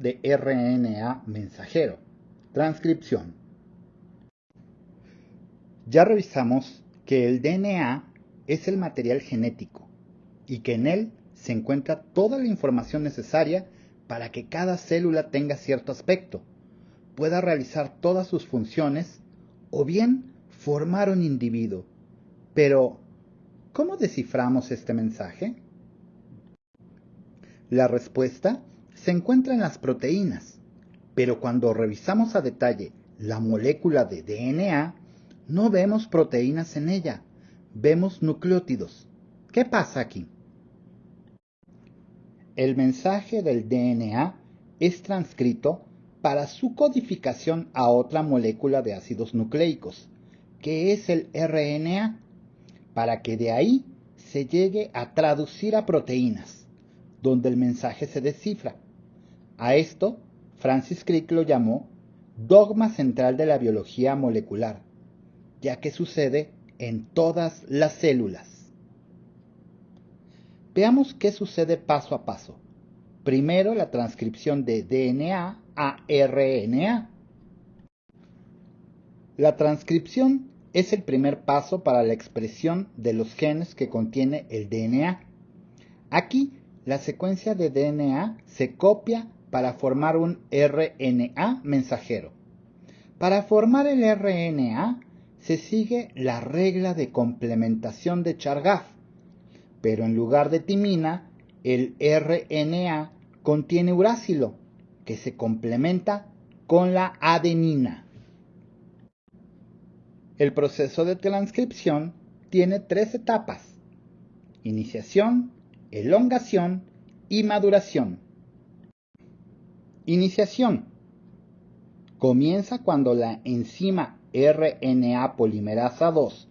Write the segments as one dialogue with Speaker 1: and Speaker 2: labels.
Speaker 1: de RNA mensajero. Transcripción. Ya revisamos que el DNA es el material genético y que en él se encuentra toda la información necesaria para que cada célula tenga cierto aspecto, pueda realizar todas sus funciones o bien formar un individuo. Pero, ¿cómo desciframos este mensaje? La respuesta se encuentra en las proteínas, pero cuando revisamos a detalle la molécula de DNA, no vemos proteínas en ella, vemos nucleótidos. ¿Qué pasa aquí? El mensaje del DNA es transcrito para su codificación a otra molécula de ácidos nucleicos, que es el RNA, para que de ahí se llegue a traducir a proteínas donde el mensaje se descifra. A esto, Francis Crick lo llamó dogma central de la biología molecular, ya que sucede en todas las células. Veamos qué sucede paso a paso. Primero la transcripción de DNA a RNA. La transcripción es el primer paso para la expresión de los genes que contiene el DNA. Aquí la secuencia de DNA se copia para formar un RNA mensajero. Para formar el RNA se sigue la regla de complementación de Chargaff, pero en lugar de timina, el RNA contiene uracilo, que se complementa con la adenina. El proceso de transcripción tiene tres etapas. Iniciación, elongación y maduración. Iniciación. Comienza cuando la enzima RNA polimerasa 2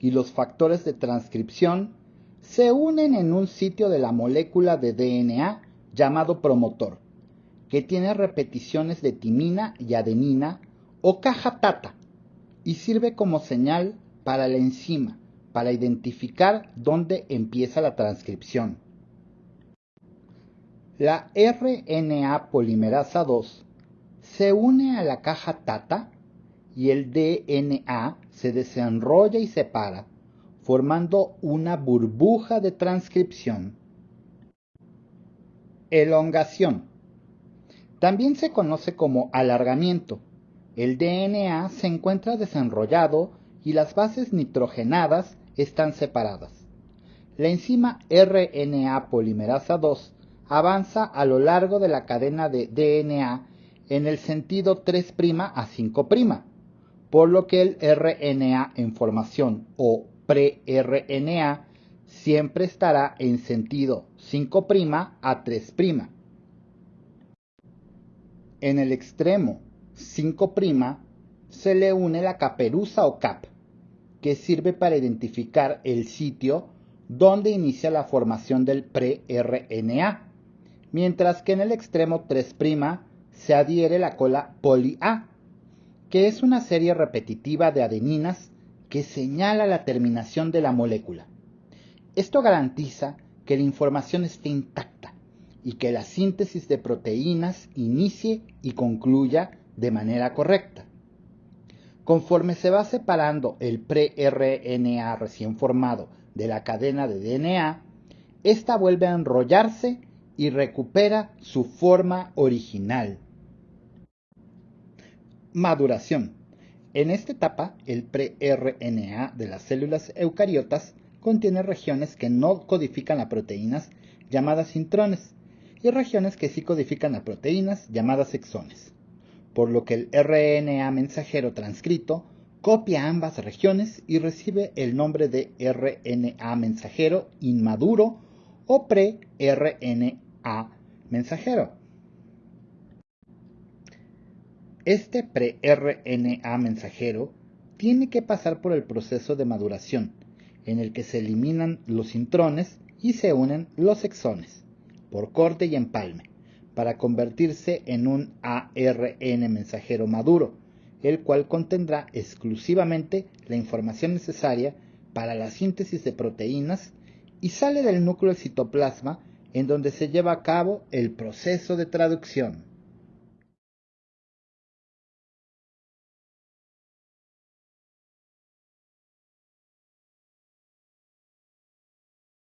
Speaker 1: y los factores de transcripción se unen en un sitio de la molécula de DNA llamado promotor, que tiene repeticiones de timina y adenina o caja tata y sirve como señal para la enzima para identificar dónde empieza la transcripción. La RNA polimerasa 2 se une a la caja TATA y el DNA se desenrolla y separa, formando una burbuja de transcripción. Elongación. También se conoce como alargamiento. El DNA se encuentra desenrollado y las bases nitrogenadas están separadas. La enzima RNA polimerasa 2 avanza a lo largo de la cadena de DNA en el sentido 3' a 5', por lo que el RNA en formación o pre-RNA siempre estará en sentido 5' a 3'. En el extremo 5' se le une la caperuza o cap, que sirve para identificar el sitio donde inicia la formación del pre-RNA, mientras que en el extremo 3' se adhiere la cola poli-A, que es una serie repetitiva de adeninas que señala la terminación de la molécula. Esto garantiza que la información esté intacta y que la síntesis de proteínas inicie y concluya de manera correcta. Conforme se va separando el pre-RNA recién formado de la cadena de DNA, ésta vuelve a enrollarse y recupera su forma original. Maduración. En esta etapa, el pre-RNA de las células eucariotas contiene regiones que no codifican a proteínas llamadas intrones y regiones que sí codifican a proteínas llamadas exones por lo que el RNA mensajero transcrito copia ambas regiones y recibe el nombre de RNA mensajero inmaduro o pre-RNA mensajero. Este pre-RNA mensajero tiene que pasar por el proceso de maduración, en el que se eliminan los intrones y se unen los exones, por corte y empalme para convertirse en un ARN mensajero maduro, el cual contendrá exclusivamente la información necesaria para la síntesis de proteínas y sale del núcleo del citoplasma en donde se lleva a cabo el proceso de traducción.